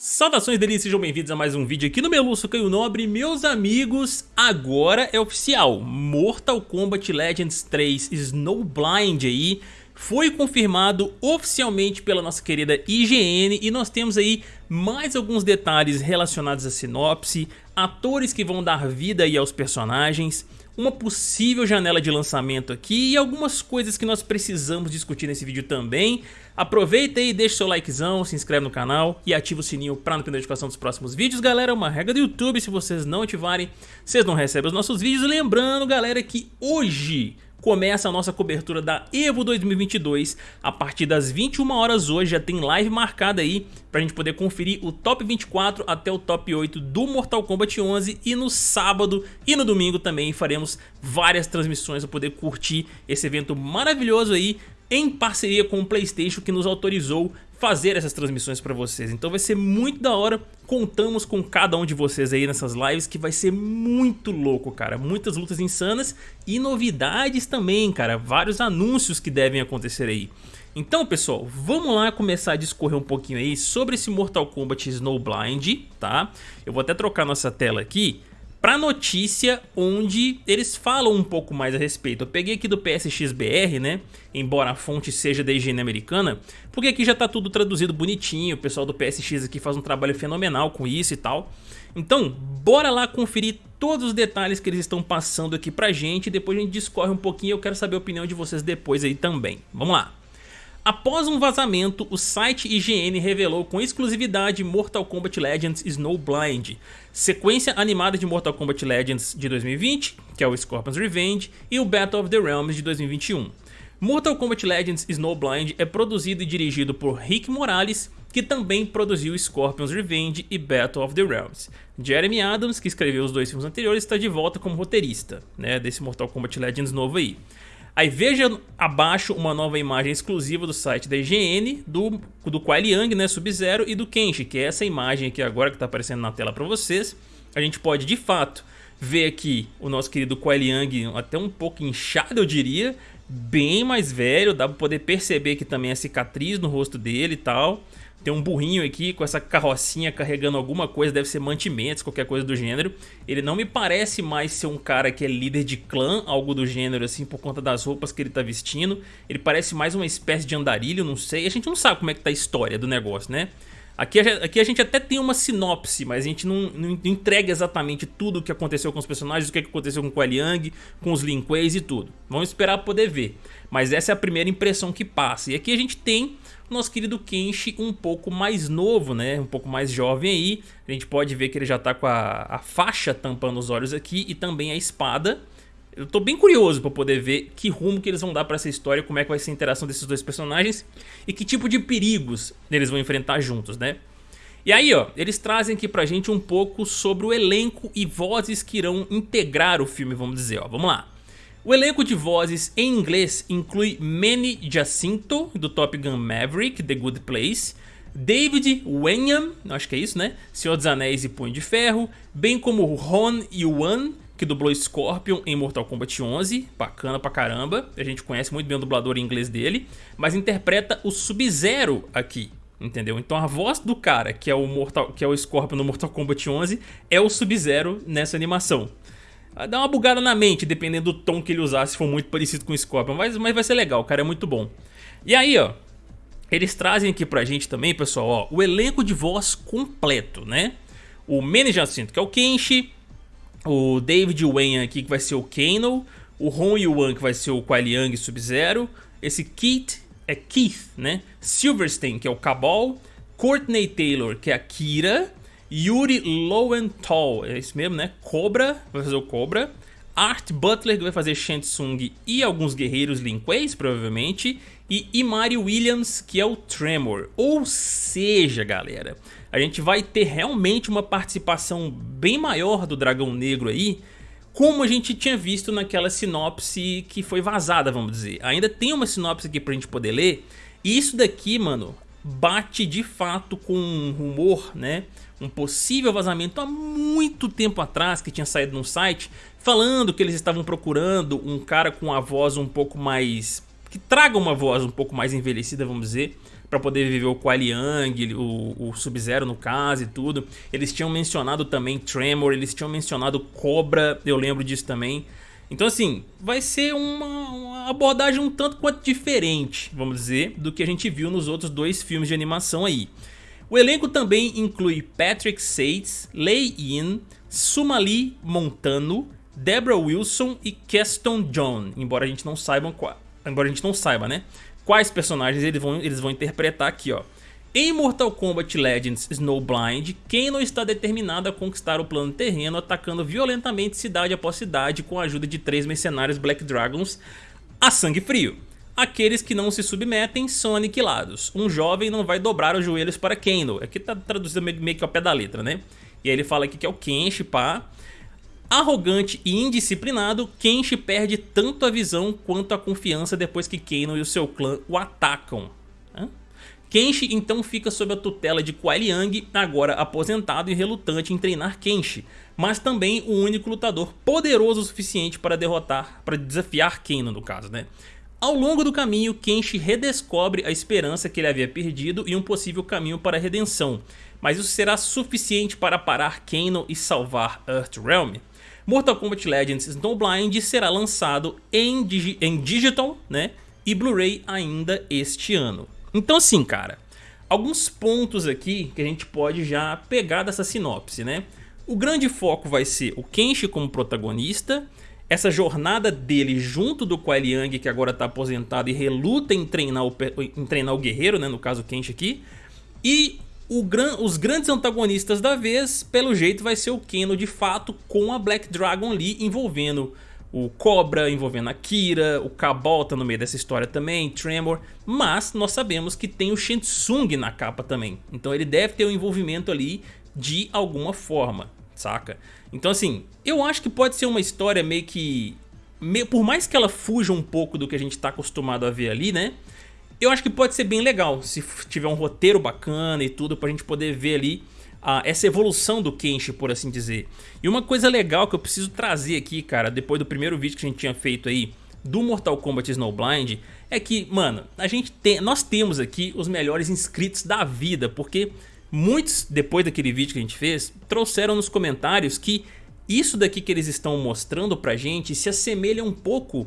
Saudações delícias, sejam bem-vindos a mais um vídeo aqui no Meluço Caio Nobre. Meus amigos, agora é oficial. Mortal Kombat Legends 3 Snowblind aí foi confirmado oficialmente pela nossa querida IGN e nós temos aí mais alguns detalhes relacionados à sinopse, atores que vão dar vida aí aos personagens, uma possível janela de lançamento aqui e algumas coisas que nós precisamos discutir nesse vídeo também. Aproveita e deixa seu likezão, se inscreve no canal e ativa o sininho para não perder notificação dos próximos vídeos. Galera, é uma regra do YouTube, se vocês não ativarem, vocês não recebem os nossos vídeos. Lembrando, galera, que hoje começa a nossa cobertura da EVO 2022 a partir das 21 horas hoje, já tem live marcada aí pra gente poder conferir o top 24 até o top 8 do Mortal Kombat 11 e no sábado e no domingo também faremos várias transmissões para poder curtir esse evento maravilhoso aí em parceria com o Playstation que nos autorizou fazer essas transmissões para vocês. Então vai ser muito da hora, contamos com cada um de vocês aí nessas lives que vai ser muito louco, cara. Muitas lutas insanas e novidades também, cara. Vários anúncios que devem acontecer aí. Então pessoal, vamos lá começar a discorrer um pouquinho aí sobre esse Mortal Kombat Snowblind, tá? Eu vou até trocar nossa tela aqui para notícia onde eles falam um pouco mais a respeito. Eu peguei aqui do PSXBR, né? Embora a fonte seja da higiene americana, porque aqui já tá tudo traduzido bonitinho, o pessoal do PSX aqui faz um trabalho fenomenal com isso e tal. Então, bora lá conferir todos os detalhes que eles estão passando aqui pra gente depois a gente discorre um pouquinho e eu quero saber a opinião de vocês depois aí também. Vamos lá! Após um vazamento, o site IGN revelou com exclusividade Mortal Kombat Legends Snowblind, sequência animada de Mortal Kombat Legends de 2020, que é o Scorpion's Revenge, e o Battle of the Realms de 2021. Mortal Kombat Legends Snowblind é produzido e dirigido por Rick Morales, que também produziu Scorpion's Revenge e Battle of the Realms. Jeremy Adams, que escreveu os dois filmes anteriores, está de volta como roteirista né, desse Mortal Kombat Legends novo aí. Aí veja abaixo uma nova imagem exclusiva do site da IGN do, do Kuai Liang, né, Sub-Zero e do Kenshi, que é essa imagem aqui agora que está aparecendo na tela para vocês. A gente pode de fato ver aqui o nosso querido Kuai Liang até um pouco inchado eu diria, bem mais velho, dá para poder perceber que também a cicatriz no rosto dele e tal. Tem um burrinho aqui com essa carrocinha carregando alguma coisa, deve ser mantimentos, qualquer coisa do gênero. Ele não me parece mais ser um cara que é líder de clã, algo do gênero assim, por conta das roupas que ele tá vestindo. Ele parece mais uma espécie de andarilho, não sei. A gente não sabe como é que tá a história do negócio, né? Aqui, aqui a gente até tem uma sinopse, mas a gente não, não entrega exatamente tudo o que aconteceu com os personagens, o que aconteceu com o Liang, com os Lin Kueis e tudo. Vamos esperar poder ver. Mas essa é a primeira impressão que passa. E aqui a gente tem nosso querido Kenshi um pouco mais novo, né? Um pouco mais jovem aí. A gente pode ver que ele já tá com a, a faixa tampando os olhos aqui e também a espada. Eu tô bem curioso para poder ver que rumo que eles vão dar para essa história, como é que vai ser a interação desses dois personagens e que tipo de perigos eles vão enfrentar juntos, né? E aí, ó, eles trazem aqui pra gente um pouco sobre o elenco e vozes que irão integrar o filme, vamos dizer, ó. Vamos lá. O elenco de vozes em inglês inclui Manny Jacinto, do Top Gun Maverick, The Good Place, David Wenham, acho que é isso, né? Senhor dos Anéis e Punho de Ferro, bem como Ron Yuan, que dublou Scorpion em Mortal Kombat 11, bacana pra caramba, a gente conhece muito bem o dublador em inglês dele, mas interpreta o Sub-Zero aqui, entendeu? Então a voz do cara, que é o, Mortal, que é o Scorpion no Mortal Kombat 11, é o Sub-Zero nessa animação. Dá uma bugada na mente, dependendo do tom que ele usar, se for muito parecido com o Scorpion. Mas, mas vai ser legal, o cara é muito bom. E aí, ó, eles trazem aqui pra gente também, pessoal, ó, o elenco de voz completo, né? O Manny Jacinto, que é o Kenshi, o David Wen aqui, que vai ser o Kano, o Ron Yuan, que vai ser o Kuai Liang Sub-Zero, esse Keith, é Keith, né? Silverstein, que é o Cabal, Courtney Taylor, que é a Kira, Yuri Lowenthal, é isso mesmo, né? Cobra, vai fazer o Cobra. Art Butler, que vai fazer Shansung e alguns guerreiros Lin Kueis, provavelmente. E Imari Williams, que é o Tremor. Ou seja, galera, a gente vai ter realmente uma participação bem maior do Dragão Negro aí, como a gente tinha visto naquela sinopse que foi vazada, vamos dizer. Ainda tem uma sinopse aqui pra gente poder ler. E isso daqui, mano, bate de fato com um rumor, né? Um possível vazamento há muito tempo atrás que tinha saído no site falando que eles estavam procurando um cara com a voz um pouco mais... que traga uma voz um pouco mais envelhecida, vamos dizer, para poder viver o Kuai Liang, o, o Sub-Zero no caso e tudo. Eles tinham mencionado também Tremor, eles tinham mencionado Cobra, eu lembro disso também. Então assim, vai ser uma, uma, abordagem um tanto quanto diferente, vamos dizer, do que a gente viu nos outros dois filmes de animação aí. O elenco também inclui Patrick Sates, Lei Yin, Sumali Montano, Deborah Wilson e Keston John, embora a gente não saiba qual, embora a gente não saiba, né? Quais personagens eles vão, eles vão interpretar aqui, ó. Em Mortal Kombat Legends Snowblind, Kano está determinado a conquistar o plano terreno atacando violentamente cidade após cidade com a ajuda de três mercenários Black Dragons a sangue frio. Aqueles que não se submetem são aniquilados. Um jovem não vai dobrar os joelhos para Kano. Aqui tá traduzido meio que ao pé da letra, né? E aí ele fala aqui que é o Kenshi, pá. Arrogante e indisciplinado, Kenshi perde tanto a visão quanto a confiança depois que Kano e o seu clã o atacam. Kenshi então fica sob a tutela de Kuai Liang, agora aposentado e relutante em treinar Kenshi, mas também o único lutador poderoso o suficiente para derrotar, para desafiar Kano no caso, né? Ao longo do caminho, Kenshi redescobre a esperança que ele havia perdido e um possível caminho para a redenção, mas isso será suficiente para parar Kano e salvar Earthrealm? Mortal Kombat Legends Snowblind será lançado em, digi em digital né, e Blu-ray ainda este ano. Então assim, cara, alguns pontos aqui que a gente pode já pegar dessa sinopse, né? O grande foco vai ser o Kenshi como protagonista, essa jornada dele junto do Kuai Liang, que agora está aposentado e reluta em treinar o, em treinar o guerreiro, né, no caso Kenshi aqui, e gran, os grandes antagonistas da vez, pelo jeito, vai ser o Keno de fato, com a Black Dragon ali envolvendo o Cobra envolvendo a Kira, o Cabal tá no meio dessa história também, Tremor, mas nós sabemos que tem o Shensung na capa também, então ele deve ter um envolvimento ali de alguma forma, saca? Então assim, eu acho que pode ser uma história meio que, meio, por mais que ela fuja um pouco do que a gente tá acostumado a ver ali, né? Eu acho que pode ser bem legal, se tiver um roteiro bacana e tudo, pra gente poder ver ali a, essa evolução do Kenshi, por assim dizer. E uma coisa legal que eu preciso trazer aqui, cara, depois do primeiro vídeo que a gente tinha feito aí do Mortal Kombat Snowblind, é que, mano, a gente tem, nós temos aqui os melhores inscritos da vida, porque muitos, depois daquele vídeo que a gente fez, trouxeram nos comentários que isso daqui que eles estão mostrando pra gente se assemelha um pouco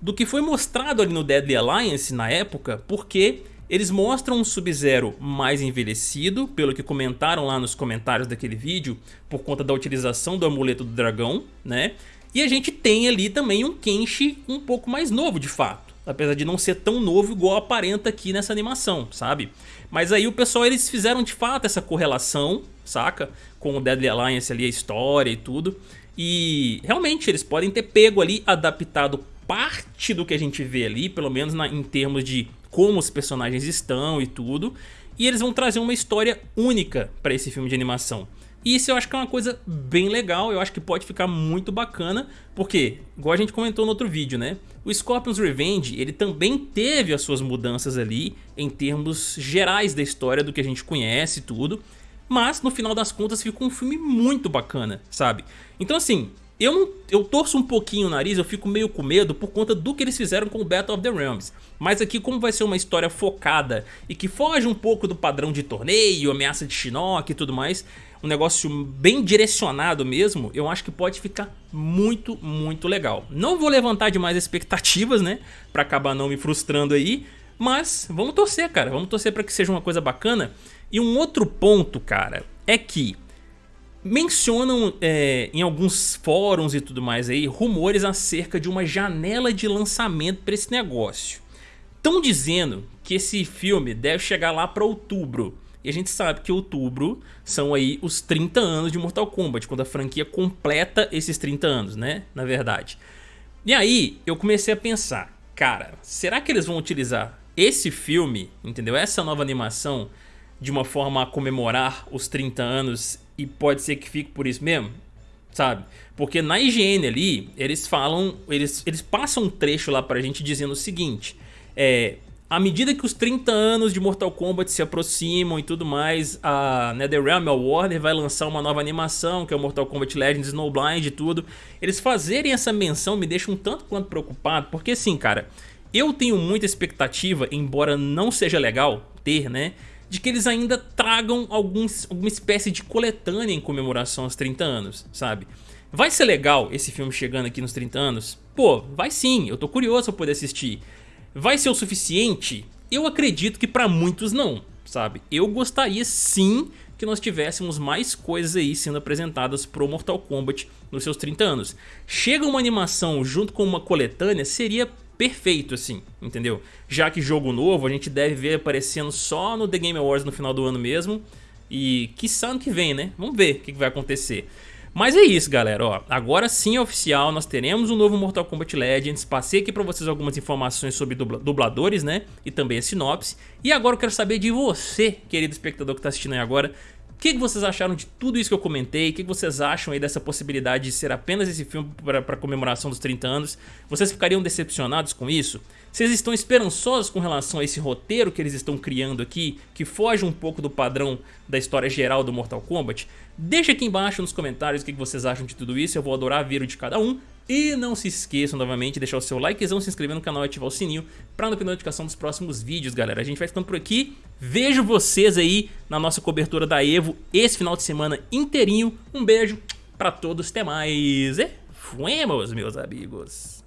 do que foi mostrado ali no Deadly Alliance na época, porque eles mostram um Sub-Zero mais envelhecido, pelo que comentaram lá nos comentários daquele vídeo, por conta da utilização do amuleto do dragão, né? E a gente tem ali também um Kenshi um pouco mais novo de fato, apesar de não ser tão novo igual aparenta aqui nessa animação, sabe? Mas aí o pessoal eles fizeram de fato essa correlação, saca? Com o Deadly Alliance ali, a história e tudo. E realmente eles podem ter pego ali, adaptado parte do que a gente vê ali, pelo menos na, em termos de como os personagens estão e tudo. E eles vão trazer uma história única para esse filme de animação. E isso eu acho que é uma coisa bem legal, eu acho que pode ficar muito bacana, porque, igual a gente comentou no outro vídeo, né? O Scorpion's Revenge, ele também teve as suas mudanças ali, em termos gerais da história do que a gente conhece e tudo, mas no final das contas ficou um filme muito bacana, sabe? Então assim, eu, eu torço um pouquinho o nariz, eu fico meio com medo por conta do que eles fizeram com o Battle of the Realms. Mas aqui como vai ser uma história focada e que foge um pouco do padrão de torneio, ameaça de Shinnok e tudo mais, um negócio bem direcionado mesmo, eu acho que pode ficar muito, muito legal. Não vou levantar demais expectativas, né, pra acabar não me frustrando aí, mas vamos torcer, cara, vamos torcer pra que seja uma coisa bacana. E um outro ponto, cara, é que mencionam é, em alguns fóruns e tudo mais aí rumores acerca de uma janela de lançamento para esse negócio. Estão dizendo que esse filme deve chegar lá para outubro. E a gente sabe que outubro são aí os 30 anos de Mortal Kombat, quando a franquia completa esses 30 anos, né? Na verdade. E aí eu comecei a pensar, cara, será que eles vão utilizar esse filme, entendeu? Essa nova animação de uma forma a comemorar os 30 anos e pode ser que fique por isso mesmo, sabe? Porque na IGN ali, eles falam, eles, eles passam um trecho lá pra gente dizendo o seguinte, é, à medida que os 30 anos de Mortal Kombat se aproximam e tudo mais, a NetherRealm, a Warner, vai lançar uma nova animação, que é o Mortal Kombat Legends Snowblind e tudo. Eles fazerem essa menção me deixa um tanto quanto preocupado, porque assim, cara, eu tenho muita expectativa, embora não seja legal, ter, né? De que eles ainda tragam alguns, alguma espécie de coletânea em comemoração aos 30 anos, sabe? Vai ser legal esse filme chegando aqui nos 30 anos? Pô, vai sim, eu tô curioso pra poder assistir. Vai ser o suficiente? Eu acredito que pra muitos não, sabe? Eu gostaria sim que nós tivéssemos mais coisas aí sendo apresentadas pro Mortal Kombat nos seus 30 anos. Chega uma animação junto com uma coletânea, seria perfeito assim, entendeu? Já que jogo novo a gente deve ver aparecendo só no The Game Awards no final do ano mesmo e que ano que vem, né? Vamos ver o que vai acontecer. Mas é isso, galera. Ó, agora sim oficial, nós teremos um novo Mortal Kombat Legends. Passei aqui pra vocês algumas informações sobre dubladores, né? E também a sinopse. E agora eu quero saber de você, querido espectador que tá assistindo aí agora. O que, que vocês acharam de tudo isso que eu comentei? O que, que vocês acham aí dessa possibilidade de ser apenas esse filme para comemoração dos 30 anos? Vocês ficariam decepcionados com isso? Vocês estão esperançosos com relação a esse roteiro que eles estão criando aqui, que foge um pouco do padrão da história geral do Mortal Kombat? Deixa aqui embaixo nos comentários o que, que vocês acham de tudo isso, eu vou adorar ver o de cada um. E não se esqueçam novamente de deixar o seu likezão, se inscrever no canal e ativar o sininho para não perder notificação dos próximos vídeos, galera. A gente vai ficando por aqui. Vejo vocês aí na nossa cobertura da EVO esse final de semana inteirinho. Um beijo para todos, até mais e fuemos, meus amigos.